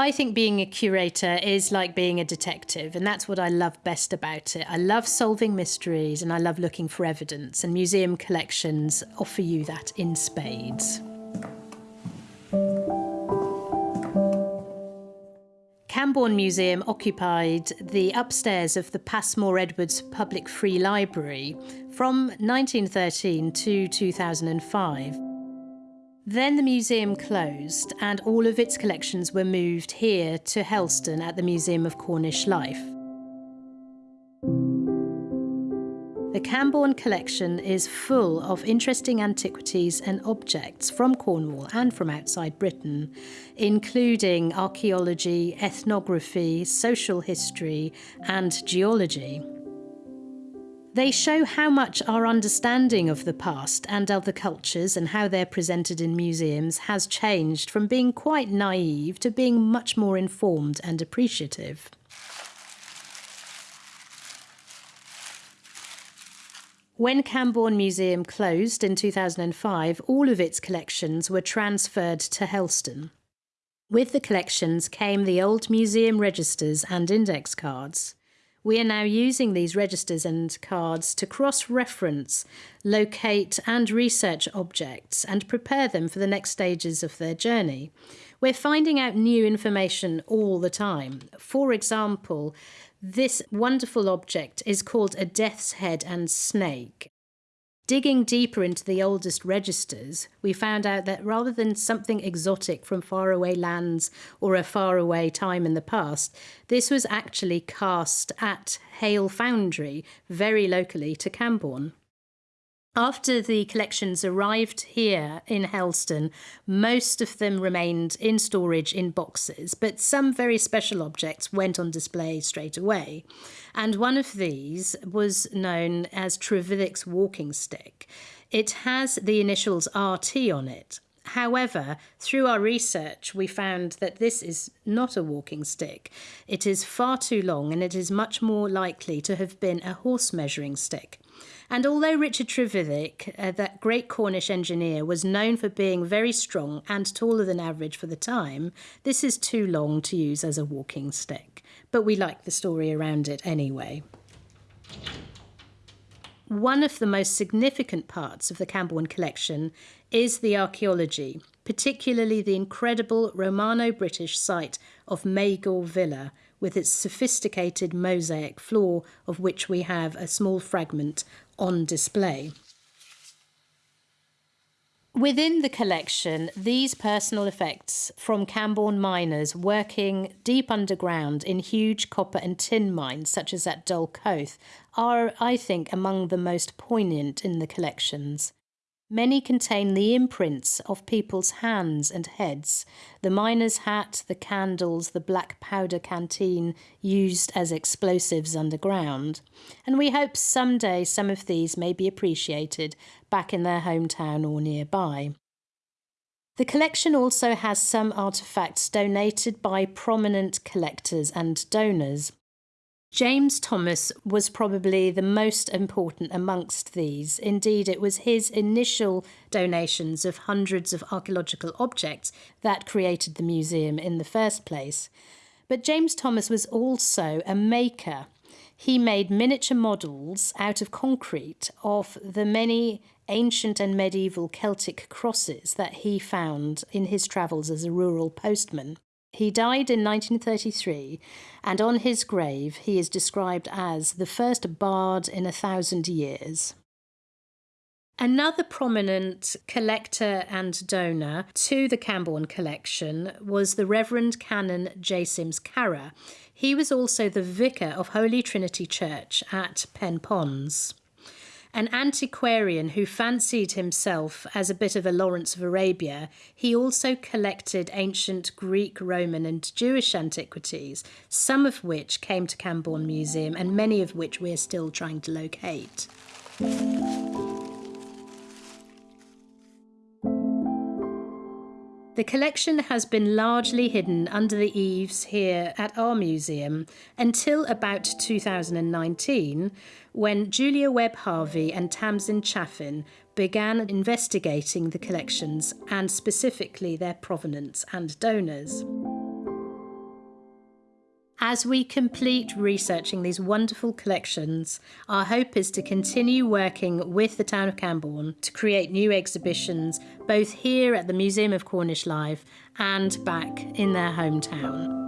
I think being a curator is like being a detective, and that's what I love best about it. I love solving mysteries and I love looking for evidence, and museum collections offer you that in spades. Camborne Museum occupied the upstairs of the Passmore Edwards Public Free Library from 1913 to 2005. Then the museum closed and all of its collections were moved here to Helston at the Museum of Cornish Life. The Camborne collection is full of interesting antiquities and objects from Cornwall and from outside Britain, including archaeology, ethnography, social history, and geology. They show how much our understanding of the past and other cultures and how they're presented in museums has changed from being quite naive to being much more informed and appreciative. When Camborne Museum closed in 2005, all of its collections were transferred to Helston. With the collections came the old museum registers and index cards. We are now using these registers and cards to cross-reference, locate and research objects and prepare them for the next stages of their journey. We're finding out new information all the time. For example, this wonderful object is called a death's head and snake. Digging deeper into the oldest registers, we found out that rather than something exotic from faraway lands or a faraway time in the past, this was actually cast at Hayle Foundry, very locally to Camborne. After the collections arrived here in Helston, most of them remained in storage in boxes, but some very special objects went on display straight away. And one of these was known as Trevithick's walking stick. It has the initials RT on it. However, through our research, we found that this is not a walking stick. It is far too long and it is much more likely to have been a horse measuring stick. And although Richard Trevithick, uh, that great Cornish engineer, was known for being very strong and taller than average for the time, this is too long to use as a walking stick. But we like the story around it anyway. One of the most significant parts of the Camborne collection is the archaeology, particularly the incredible Romano-British site of Magor Villa, with its sophisticated mosaic floor, of which we have a small fragment on display. Within the collection, these personal effects from Camborne miners working deep underground in huge copper and tin mines, such as at Dolcoath, are, I think, among the most poignant in the collections. Many contain the imprints of people's hands and heads, the miner's hat, the candles, the black powder canteen used as explosives underground. And we hope someday some of these may be appreciated back in their hometown or nearby. The collection also has some artefacts donated by prominent collectors and donors. James Thomas was probably the most important amongst these. Indeed, it was his initial donations of hundreds of archaeological objects that created the museum in the first place. But James Thomas was also a maker. He made miniature models out of concrete of the many ancient and medieval Celtic crosses that he found in his travels as a rural postman. He died in 1933, and on his grave he is described as the first bard in a thousand years. Another prominent collector and donor to the Camborne collection was the Reverend Canon J. Sims Carra. He was also the vicar of Holy Trinity Church at Penponds an antiquarian who fancied himself as a bit of a Lawrence of Arabia, he also collected ancient Greek, Roman, and Jewish antiquities, some of which came to Camborne Museum and many of which we're still trying to locate. The collection has been largely hidden under the eaves here at our museum until about 2019, when Julia Webb Harvey and Tamsin Chaffin began investigating the collections and specifically their provenance and donors. As we complete researching these wonderful collections, our hope is to continue working with the town of Camborne to create new exhibitions both here at the Museum of Cornish Life and back in their hometown.